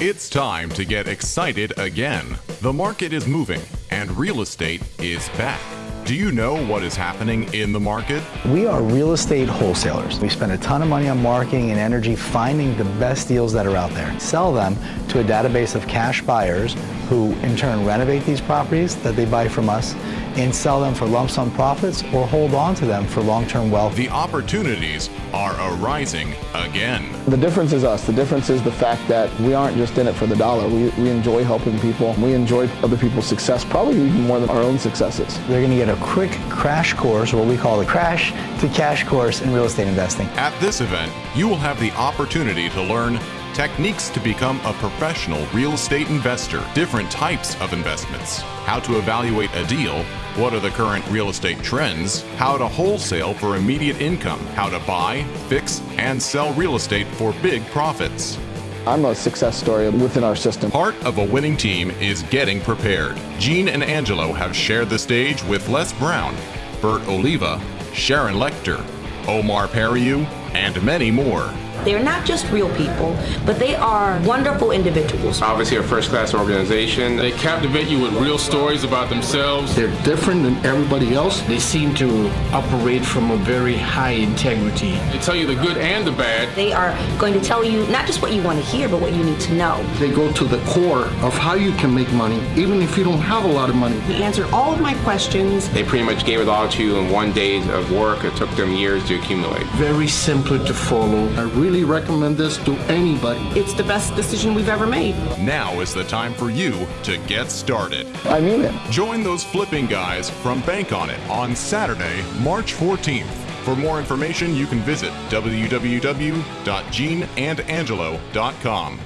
It's time to get excited again. The market is moving and real estate is back. Do you know what is happening in the market? We are real estate wholesalers. We spend a ton of money on marketing and energy finding the best deals that are out there. Sell them to a database of cash buyers who in turn renovate these properties that they buy from us and sell them for lump sum profits or hold on to them for long-term wealth. The opportunities are arising again. The difference is us. The difference is the fact that we aren't just in it for the dollar. We, we enjoy helping people. We enjoy other people's success, probably even more than our own successes. They're going to get a quick crash course, what we call the crash to cash course in real estate investing. At this event, you will have the opportunity to learn techniques to become a professional real estate investor, different types of investments, how to evaluate a deal, what are the current real estate trends, how to wholesale for immediate income, how to buy, fix, and sell real estate for big profits. I'm a success story within our system. Part of a winning team is getting prepared. Gene and Angelo have shared the stage with Les Brown, Bert Oliva, Sharon Lechter, Omar Periu, and many more. They're not just real people, but they are wonderful individuals. Obviously, a first class organization. They captivate you with real stories about themselves. They're different than everybody else. They seem to operate from a very high integrity. They tell you the good and the bad. They are going to tell you not just what you want to hear, but what you need to know. They go to the core of how you can make money, even if you don't have a lot of money. He answered all of my questions. They pretty much gave it all to you in one day of work. It took them years to accumulate. Very simple to follow. I really recommend this to anybody. It's the best decision we've ever made. Now is the time for you to get started. I mean it. Join those flipping guys from Bank on It on Saturday, March 14th. For more information, you can visit www.geneandangelo.com.